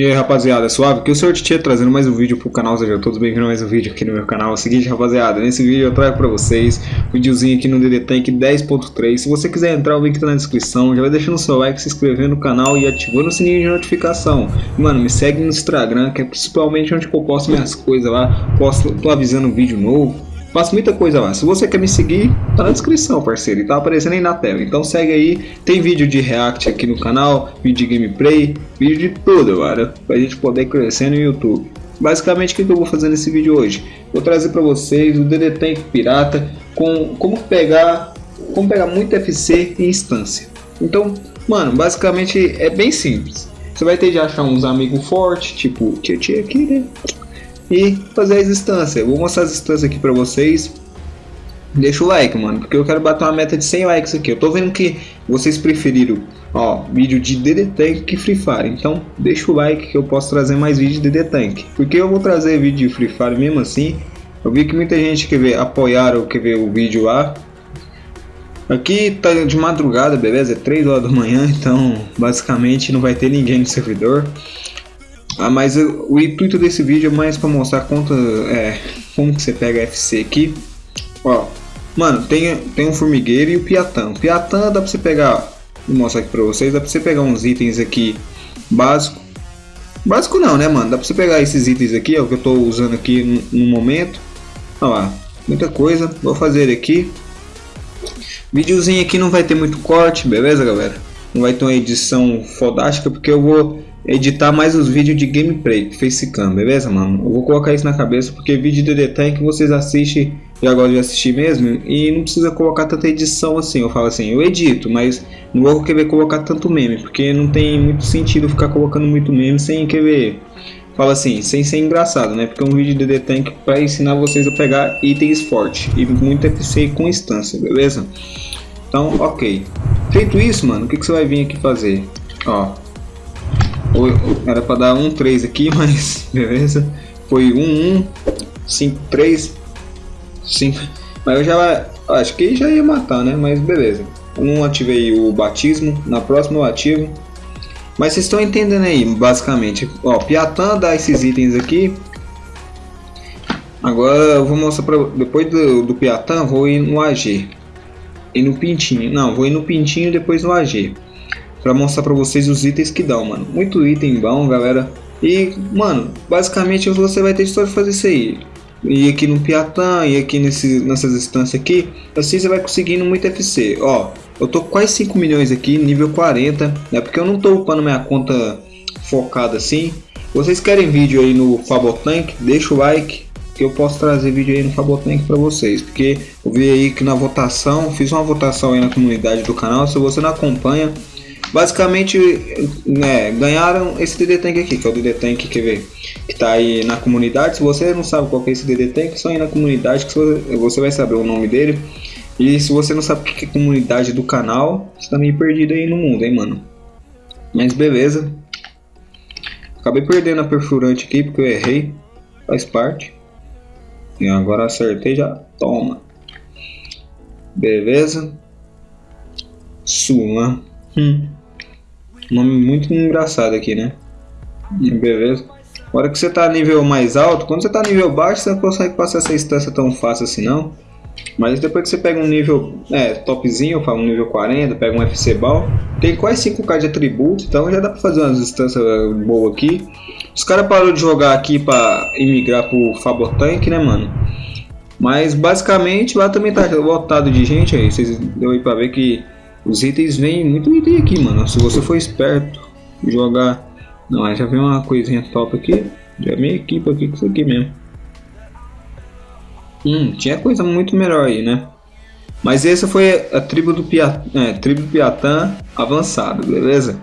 E aí rapaziada, suave? Que o Sr. Tietê trazendo mais um vídeo pro canal, sejam todos bem-vindos a mais um vídeo aqui no meu canal. É o seguinte rapaziada, nesse vídeo eu trago pra vocês um videozinho aqui no DD Tank 10.3 Se você quiser entrar, o link tá na descrição, já vai deixando seu like, se inscrevendo no canal e ativando o sininho de notificação Mano, me segue no Instagram, que é principalmente onde eu posto minhas coisas lá, posto, tô avisando um vídeo novo Faço muita coisa lá. Se você quer me seguir, tá na descrição, parceiro. E tá aparecendo aí na tela. Então segue aí. Tem vídeo de react aqui no canal, vídeo de gameplay, vídeo de tudo, cara. Pra gente poder crescer no YouTube. Basicamente, o que eu vou fazer nesse vídeo hoje? Vou trazer para vocês o DD Tank Pirata com como pegar, como pegar muito FC em instância. Então, mano, basicamente é bem simples. Você vai ter de achar uns amigos fortes, tipo Tia aqui, né? E fazer as instâncias. Vou mostrar as instâncias aqui pra vocês. Deixa o like, mano, porque eu quero bater uma meta de 100 likes aqui. Eu tô vendo que vocês preferiram, ó, vídeo de DD Tank que Free Fire. Então, deixa o like que eu posso trazer mais vídeo de DD Tank. Porque eu vou trazer vídeo de Free Fire mesmo assim. Eu vi que muita gente quer ver, apoiaram, quer ver o vídeo lá. Aqui tá de madrugada, beleza? É 3 horas da manhã, então basicamente não vai ter ninguém no servidor. Ah, mas o intuito desse vídeo é mais para mostrar quanto, é, como que você pega FC aqui. Ó, mano, tem, tem um formigueiro e o piatã. O piatã dá para você pegar, vou mostrar aqui para vocês, dá para você pegar uns itens aqui básico. Básico não, né, mano? Dá para você pegar esses itens aqui, ó, que eu tô usando aqui no, no momento. Olha lá, muita coisa. Vou fazer aqui. Videozinho aqui não vai ter muito corte, beleza, galera? Não vai ter uma edição fodástica porque eu vou editar mais os vídeos de gameplay facecam, beleza, mano? Eu vou colocar isso na cabeça porque vídeo de detalhe que vocês assistem já gostam de assistir mesmo e não precisa colocar tanta edição assim. Eu falo assim, eu edito, mas não vou querer colocar tanto meme porque não tem muito sentido ficar colocando muito meme sem querer. Fala assim, sem ser engraçado, né? Porque é um vídeo de The Tank para ensinar vocês a pegar itens fortes e muito FC com instância, beleza? Então, ok. Feito isso, mano, o que, que você vai vir aqui fazer? Ó, era para dar 1, 3 aqui, mas beleza. Foi 1, 1, 5, 3, 5. Mas eu já acho que já ia matar, né? Mas beleza. Não ativei o batismo, na próxima eu ativo. Mas vocês estão entendendo aí, basicamente. Ó, Piatã dá esses itens aqui. Agora eu vou mostrar para depois do, do Piatã, vou ir no AG. E no Pintinho. Não, vou ir no Pintinho e depois no AG para mostrar para vocês os itens que dão, mano. Muito item bom, galera. E, mano, basicamente você vai ter só de fazer isso aí. E aqui no Piatã, e aqui nesse, nessas instâncias aqui, assim você vai conseguindo muito FC. Ó, eu tô quase 5 milhões aqui, nível 40, né? Porque eu não tô upando minha conta focada assim. Vocês querem vídeo aí no Fabotank? Deixa o like, que eu posso trazer vídeo aí no Fabotank para vocês. Porque eu vi aí que na votação, fiz uma votação aí na comunidade do canal. Se você não acompanha, Basicamente, né, ganharam esse DD Tank aqui, que é o DD Tank que, vê, que tá aí na comunidade. Se você não sabe qual é esse DD Tank, só ir na comunidade que você vai saber o nome dele. E se você não sabe o que é comunidade do canal, você tá meio perdido aí no mundo, hein, mano. Mas beleza. Acabei perdendo a perfurante aqui porque eu errei. Faz parte. E agora acertei já. Toma. Beleza. Suma. Hum. Nome muito engraçado aqui, né? Beleza. A hora que você tá nível mais alto, quando você tá nível baixo, você não consegue passar essa instância tão fácil assim não. Mas depois que você pega um nível é, topzinho, um nível 40, pega um FC Ball, tem quase 5k de atributo, então já dá pra fazer umas instâncias boas aqui. Os caras pararam de jogar aqui pra imigrar pro Fabotank, né, mano? Mas basicamente lá também tá lotado de gente aí, vocês deu aí pra ver que os itens vêm muito item aqui, mano. Se você for esperto, jogar... Não, já vem uma coisinha top aqui. Já me equipa aqui com isso aqui mesmo. Hum, tinha coisa muito melhor aí, né? Mas essa foi a tribo do, Pia... é, tribo Piatã avançado, beleza?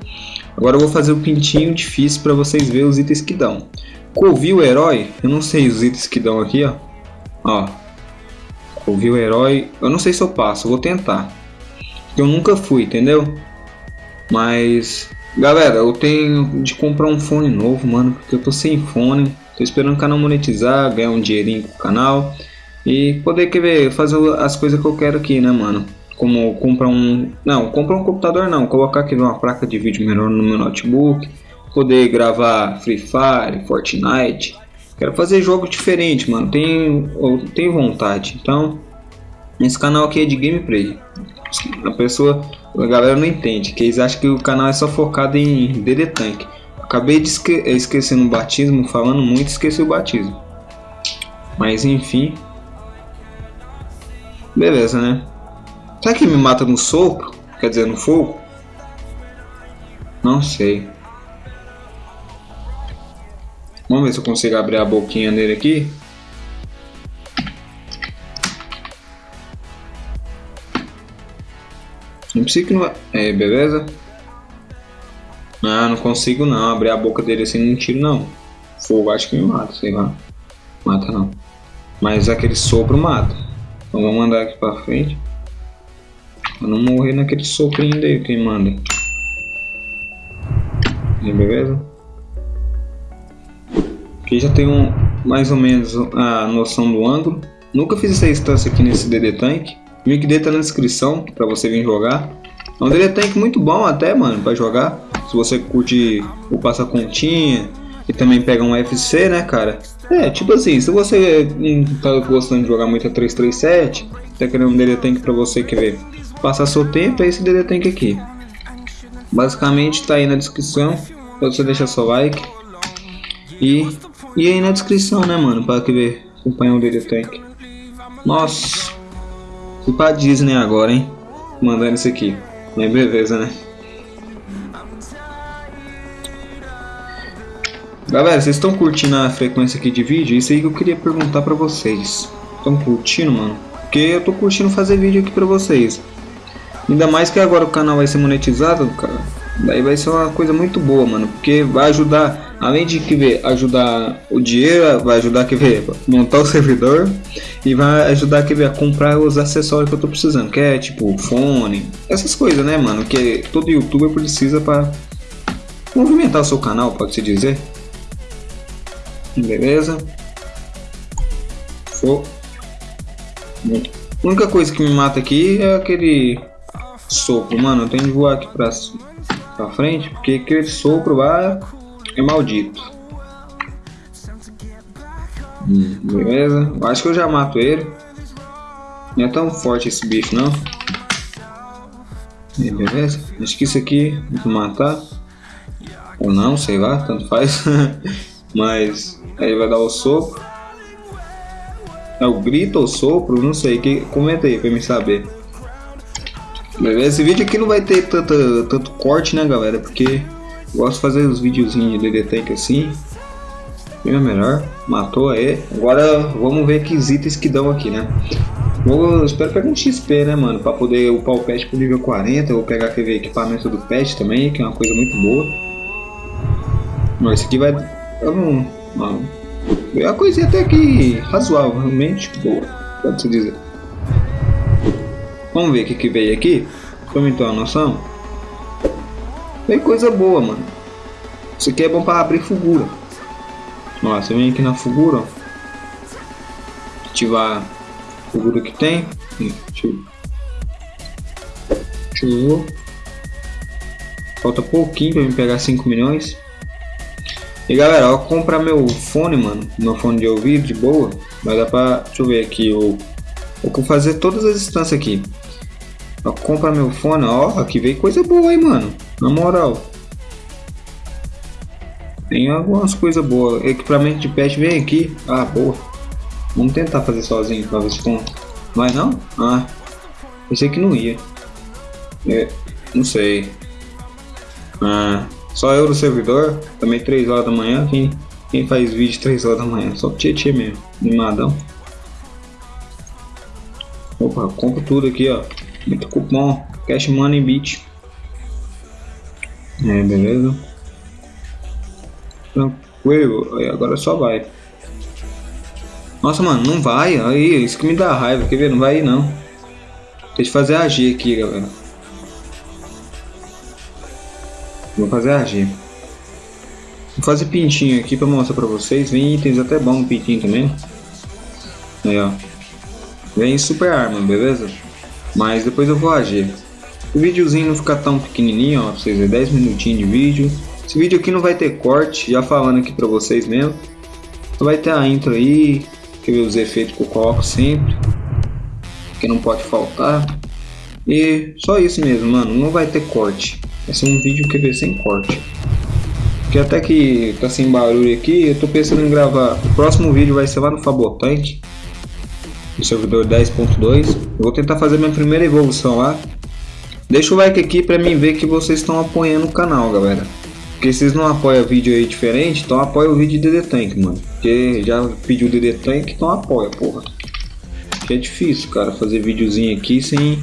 Agora eu vou fazer o pintinho difícil para vocês verem os itens que dão. Couvi o herói, eu não sei os itens que dão aqui, ó. Ó. Couvi o herói, eu não sei se eu passo, vou tentar. Eu nunca fui, entendeu? Mas, galera, eu tenho de comprar um fone novo, mano, porque eu tô sem fone. Tô esperando o canal monetizar, ganhar um dinheirinho com o canal e poder querer fazer as coisas que eu quero aqui, né, mano? Como comprar um, não, comprar um computador não, colocar aqui uma placa de vídeo melhor no meu notebook, poder gravar Free Fire, Fortnite. Quero fazer jogo diferente, mano. Tenho, tenho vontade. Então, esse canal aqui é de gameplay. A pessoa, a galera não entende, que eles acham que o canal é só focado em DD Tank. Acabei de esque esquecendo o batismo, falando muito, esqueci o batismo. Mas enfim. Beleza, né? Será que me mata no sopro? Quer dizer, no fogo? Não sei. Vamos ver se eu consigo abrir a boquinha dele aqui. Não precisa que não... É, beleza? Ah, não consigo não. Abrir a boca dele assim não tiro não. Fogo acho que me mata, sei lá. Mata não. Mas aquele sopro mata. Então vamos andar aqui pra frente. Pra não morrer naquele soprinho daí que manda. Beleza? Aqui já tem um, mais ou menos a noção do ângulo. Nunca fiz essa instância aqui nesse DD Tank. O link dele tá na descrição pra você vir jogar. É um DD Tank muito bom até, mano, pra jogar. Se você curte o passa continha e também pega um FC, né, cara? É, tipo assim, se você não tá gostando de jogar muito a 337, tá querendo um DD Tank pra você querer passar seu tempo, é esse DD Tank aqui. Basicamente tá aí na descrição, pra você deixar seu like. E, e aí na descrição, né, mano, pra querer acompanhar o DD Tank. Nossa, fui pra Disney agora, hein, mandando isso aqui. Mas beleza, né? Galera, vocês estão curtindo a frequência aqui de vídeo? Isso aí que eu queria perguntar pra vocês. Estão curtindo, mano? Porque eu tô curtindo fazer vídeo aqui pra vocês. Ainda mais que agora o canal vai ser monetizado, cara. Daí vai ser uma coisa muito boa, mano. Porque vai ajudar, além de que ver, ajudar o dinheiro, vai ajudar que ver, montar o servidor. E vai ajudar que ver, a comprar os acessórios que eu tô precisando. Que é tipo fone, essas coisas, né, mano? Que todo youtuber precisa pra movimentar o seu canal, pode-se dizer. Beleza. Show. A única coisa que me mata aqui é aquele sopro. Mano, eu tenho que voar aqui pra, pra frente, porque aquele sopro lá é maldito. Hum, beleza. Acho que eu já mato ele. Não é tão forte esse bicho, não. beleza. Acho que isso aqui vou matar. Ou não, sei lá, tanto faz. Mas aí vai dar o sopro. É o grito ou sopro? Não sei. Que, comenta aí pra me saber. Beleza? Esse vídeo aqui não vai ter tanto, tanto corte, né, galera? Porque gosto de fazer os videozinhos de Tank assim. Bem melhor. Matou aí. Agora vamos ver que itens que dão aqui, né? Vou, espero pegar um XP, né, mano? Pra poder upar o pet pro nível 40. Eu vou pegar aquele equipamento do pet também, que é uma coisa muito boa. Mas esse aqui vai. É uma coisinha até que razoavelmente boa, pode-se dizer. Vamos ver o que, que veio aqui, me ter uma noção. Veio coisa boa, mano. Isso aqui é bom para abrir figura. Ó, você vem aqui na figura, ó. Ativar a figura que tem. Ativou. Falta pouquinho para me pegar 5 milhões. E galera, eu comprar meu fone, mano, meu fone de ouvido de boa, vai dar pra, deixa eu ver aqui, eu, eu vou fazer todas as instâncias aqui. Eu comprar meu fone, ó, aqui veio coisa boa aí, mano, na moral. Tem algumas coisas boas, equipamento de pet vem aqui, ah, boa. Vamos tentar fazer sozinho pra ver se com... Vai não? Ah, pensei que não ia. É, não sei. Ah, só eu no servidor, também 3 horas da manhã. Quem, quem faz vídeo 3 horas da manhã? Só Tietê mesmo, animadão. Opa, compro tudo aqui, ó. Muito cupom, Cash Money Beat. É, beleza. Tranquilo, aí agora só vai. Nossa, mano, não vai. Aí, isso que me dá raiva. Quer ver? Não vai ir, não. Deixa eu fazer agir aqui, galera. Vou fazer argir. Vou fazer pintinho aqui para mostrar para vocês. Vem itens até bom pintinho também. Aí, ó. Vem super arma, beleza? Mas depois eu vou agir. O videozinho não ficar tão pequenininho, ó. Pra vocês verem, 10 minutinhos de vídeo. Esse vídeo aqui não vai ter corte, já falando aqui pra vocês mesmo. Vai ter a intro aí, que os efeitos que eu coloco sempre. Que não pode faltar. E só isso mesmo, mano. Não vai ter corte. Vai ser um vídeo que vai sem corte. Porque até que tá sem barulho aqui, eu tô pensando em gravar. O próximo vídeo vai ser lá no Fabotank. No servidor 10.2. Eu vou tentar fazer minha primeira evolução lá. Deixa o like aqui pra mim ver que vocês estão apoiando o canal, galera. Porque vocês não apoiam vídeo aí diferente, então apoia o vídeo de DD Tank, mano. Porque já pediu DD Tank, então apoia, porra. Porque é difícil, cara, fazer videozinho aqui sem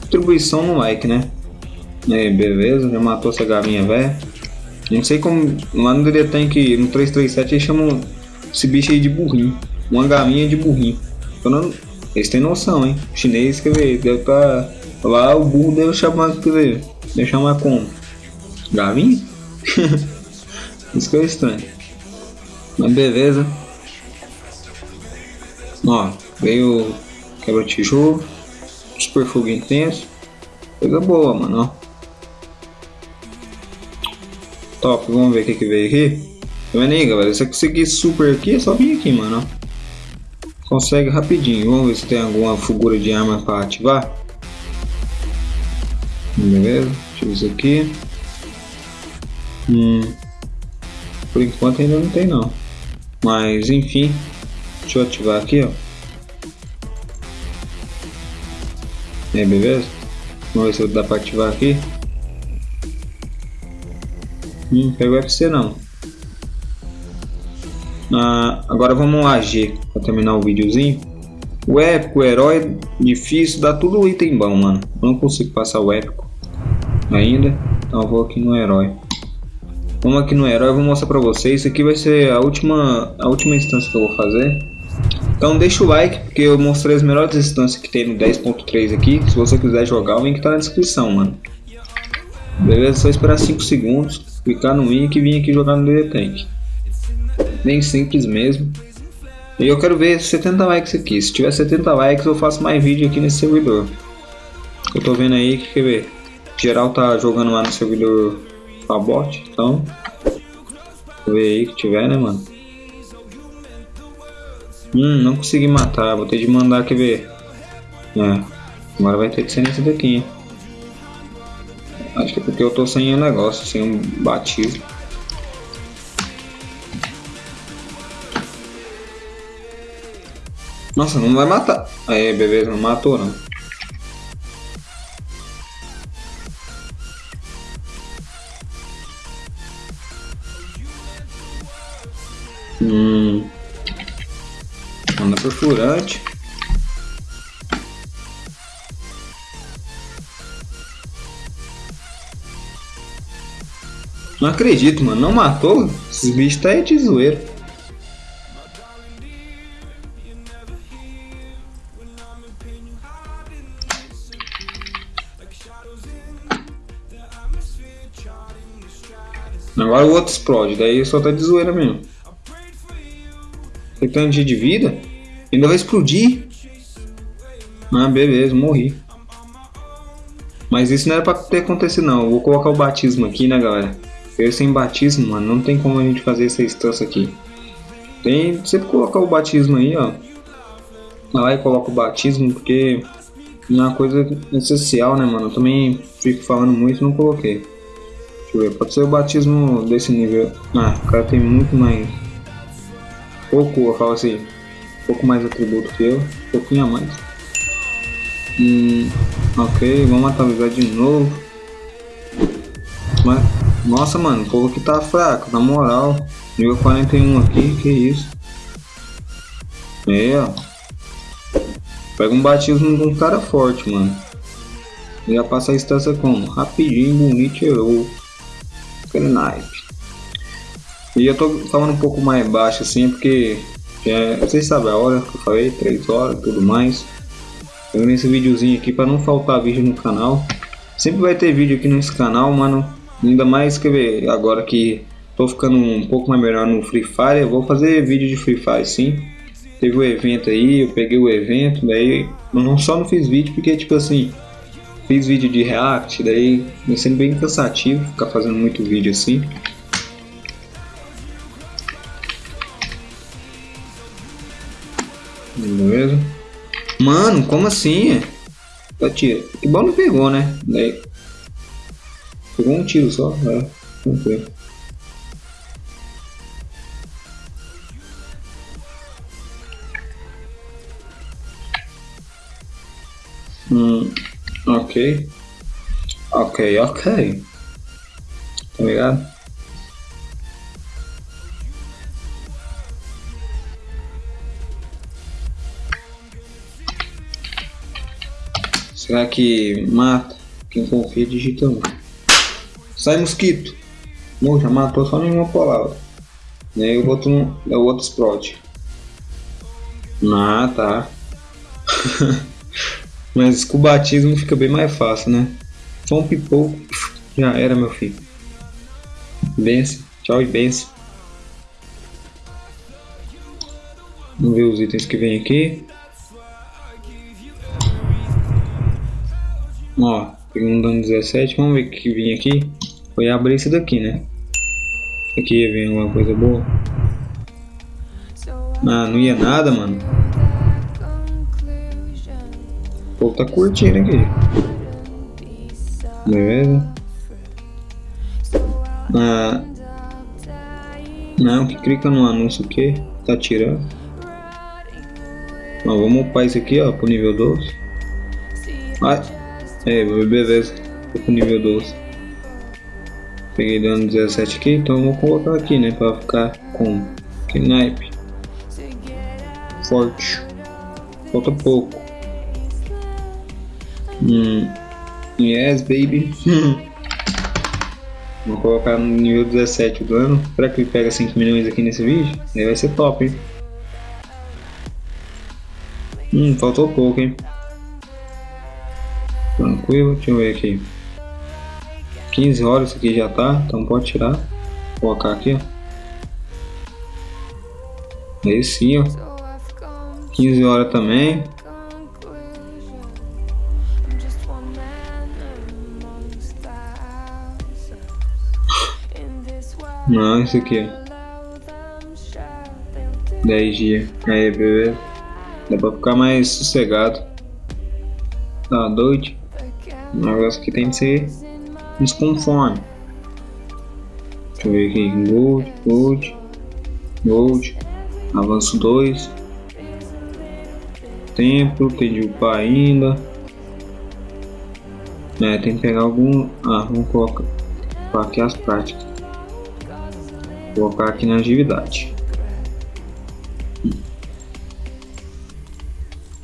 contribuição no like, né? Aí, beleza, já matou essa galinha velha. Não sei como, lá no DD Tank, no 337, eles chamam esse bicho aí de burrinho. Uma galinha de burrinho. Não, eles têm noção, hein? O chinês, quer ver, deve estar... Tá, lá o burro deve chamar, quer ver, deve chamar como? Galinha? Isso que é estranho. Mas beleza. Ó, veio quebra tijolo, super fogo intenso. Coisa boa, mano, ó. Top, vamos ver o que, que veio aqui. Tá vendo aí, galera? Se eu conseguir super aqui, é só vir aqui, mano, ó. Consegue rapidinho. Vamos ver se tem alguma figura de arma para ativar. Beleza, deixa eu ver isso aqui. Hum, por enquanto ainda não tem não. Mas enfim, deixa eu ativar aqui, ó. É, beleza? Vamos ver se dá para ativar aqui. Hum, pegou FC não. Ah, agora vamos lá, G, para terminar o videozinho. O épico, o herói, difícil, dá tudo item bom, mano. Não consigo passar o épico ainda, então eu vou aqui no herói. Vamos aqui no herói, vou mostrar pra vocês. Isso aqui vai ser a última, a última instância que eu vou fazer. Então deixa o like, porque eu mostrei as melhores instâncias que tem no 10.3 aqui. Se você quiser jogar, o link tá na descrição, mano. Beleza? Só esperar 5 segundos, clicar no link e vir aqui jogar no DD Tank. Bem simples mesmo. E eu quero ver 70 likes aqui. Se tiver 70 likes, eu faço mais vídeo aqui nesse servidor. Eu tô vendo aí que quer ver. Geral tá jogando lá no servidor Fabot, então. Ver aí que tiver, né, mano? Hum, não consegui matar. Vou ter de mandar, quer ver? É. Agora vai ter que ser nesse daqui, hein? Acho que é porque eu tô sem o negócio, sem um batido. Nossa, não vai matar. Aí, beleza, não matou não. Perfurante. Não acredito, mano. Não matou? Esses bichos tá aí de zoeira. Agora o outro explode, daí só tá de zoeira mesmo. Tem tanto de vida? Ainda vai explodir? Ah, beleza, morri. Mas isso não era pra ter acontecido não. Eu vou colocar o batismo aqui, né, galera? Eu sem batismo, mano, não tem como a gente fazer essa instância aqui. Tem sempre colocar o batismo aí, ó. Vai lá e coloca o batismo, porque é uma coisa essencial, né, mano? Eu também fico falando muito não coloquei. Deixa eu ver, pode ser o batismo desse nível. Ah, o cara tem muito mais. Pouco, eu falo assim. Pouco mais atributo que eu. Um pouquinho a mais. Hum, ok, vamos atualizar de novo. Mas, nossa, mano, o povo aqui tá fraco, na moral. Nível 41 aqui, que isso. É, ó. Pega um batismo de um cara forte, mano. Já passa a instância como? Rapidinho, bonito, herói aquele naipe. E eu tô falando um pouco mais baixo assim, porque é, vocês sabem a hora que eu falei, 3 horas tudo mais. Eu nesse videozinho aqui para não faltar vídeo no canal. Sempre vai ter vídeo aqui nesse canal, mano. Ainda mais que agora que tô ficando um pouco mais melhor no Free Fire, eu vou fazer vídeo de Free Fire sim. Teve o um evento aí, eu peguei o evento, daí eu não só não fiz vídeo porque tipo assim, fiz vídeo de react, daí vai sendo bem cansativo ficar fazendo muito vídeo assim. Mano, como assim? Tá tiro. Que bom não pegou, né? Daí. Pegou um tiro só, é. Tranquilo. Hum, ok. Ok, ok. Tá ligado? Será que mata? Quem confia digita um. Sai mosquito! Não, já matou só nenhuma palavra. E aí o outro, o outro explode. Ah, tá. Mas com o batismo fica bem mais fácil, né? Só um pipoco. Já era, meu filho. Benção. Tchau e benção. Vamos ver os itens que vem aqui. Ó, peguei um dano 17. Vamos ver o que vem aqui. Foi abrir esse daqui, né? Aqui ia vir alguma coisa boa. Ah, não ia nada, mano. O povo tá curtindo aqui. Beleza? Ah, não, que clica no anúncio aqui. Tá tirando. Ó, vamos upar isso aqui, ó, pro nível 12. Ah, é, beleza. Tô pro nível 12. Peguei dano 17 aqui, então vou colocar aqui, né? Pra ficar com Knipe. Forte. Falta pouco. Hum. Yes, baby. Vou colocar no nível 17 o dano. Será que ele pega 5 milhões aqui nesse vídeo? Aí vai ser top, hein? Hum, faltou pouco, hein? Tranquilo, deixa eu ver aqui. 15 horas aqui já tá, então pode tirar. Colocar aqui. Aí sim, ó. 15 horas também. Não, isso aqui, ó. 10 dias. Aí, beleza. Dá pra ficar mais sossegado. Tá doido? O negócio que tem que ser desconforme. Deixa eu ver aqui. Gold, gold, gold. Avanço 2. Templo, tem de upar ainda. É, tem que pegar algum. Ah, vamos colocar, colocar aqui as práticas. Vou colocar aqui na atividade.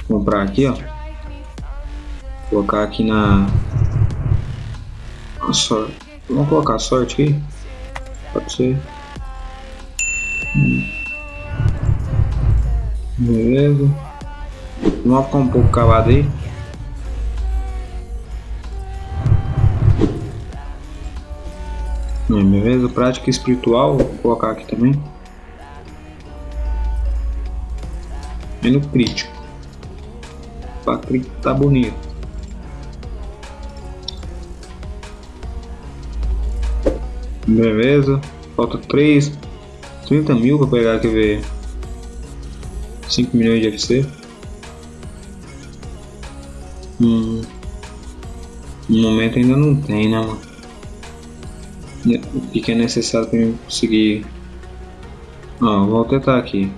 Vou comprar aqui, ó. Colocar aqui na. A sorte. Vamos colocar sorte aqui. Pode ser. Hum. Beleza. Vamos ficar um pouco calado aí. Beleza, prática espiritual, vou colocar aqui também. E no crítico. Pra crítico tá bonito. Beleza, falta 3, 30 mil pra pegar aqui ver 5 milhões de FC. Hum, no momento ainda não tem, né, mano? o que é necessário para eu conseguir. Ó, vou tentar aqui.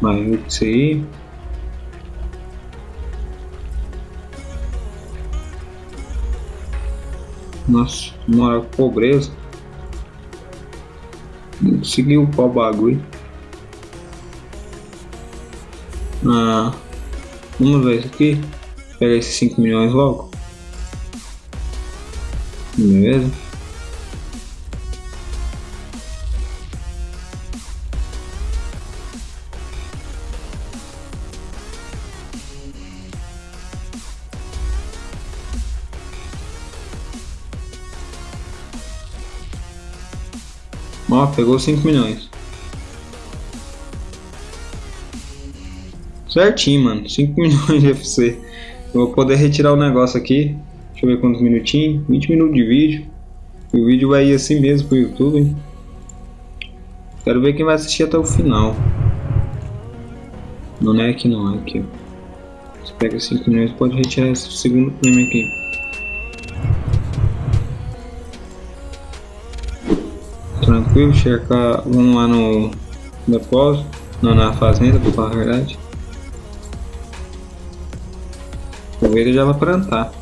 Vai, isso aí. Nossa, mora pobreza. Não consegui upar o bagulho. Ah, vamos ver isso aqui. Pegar esses 5 milhões logo. Beleza? Ó, pegou 5 milhões. Certinho, mano. 5 milhões de FC. Eu vou poder retirar o negócio aqui. Deixa eu ver quantos minutinhos. 20 minutos de vídeo. E o vídeo vai ir assim mesmo pro YouTube. Hein? Quero ver quem vai assistir até o final. Não é aqui não, é aqui. Você pega 5 milhões pode retirar esse segundo prêmio aqui. Tranquilo, checar. Vamos lá no depósito. Não, na fazenda, pra falar a verdade. O ele já vai plantar.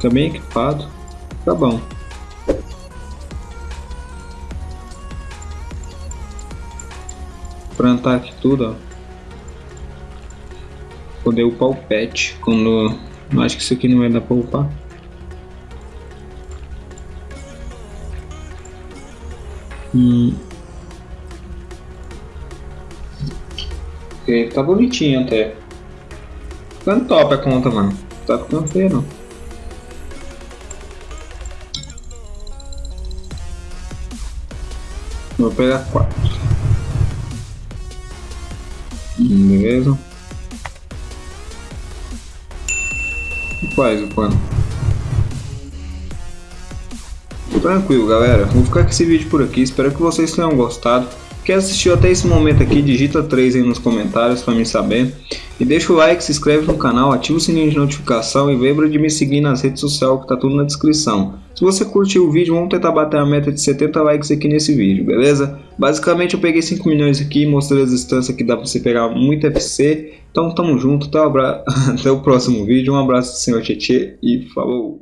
Tá bem equipado. Tá bom. Plantar aqui tudo, ó. Poder upar o pet. Quando. Acho que isso aqui não vai dar pra upar. Hum. Ele tá bonitinho até. Ficando top a conta, mano. Tá ficando feio não. Vou pegar quatro. Beleza. Quais o plano? Tranquilo, galera. Vou ficar com esse vídeo por aqui. Espero que vocês tenham gostado. Quem assistiu até esse momento aqui, digita 3 aí nos comentários para me saber. E deixa o like, se inscreve no canal, ativa o sininho de notificação e lembra de me seguir nas redes sociais que tá tudo na descrição. Se você curtiu o vídeo, vamos tentar bater a meta de 70 likes aqui nesse vídeo, beleza? Basicamente eu peguei 5 milhões aqui, mostrei as distâncias que dá para você pegar muito FC. Então tamo junto, abra... até o próximo vídeo, um abraço do senhor Tietê e falou!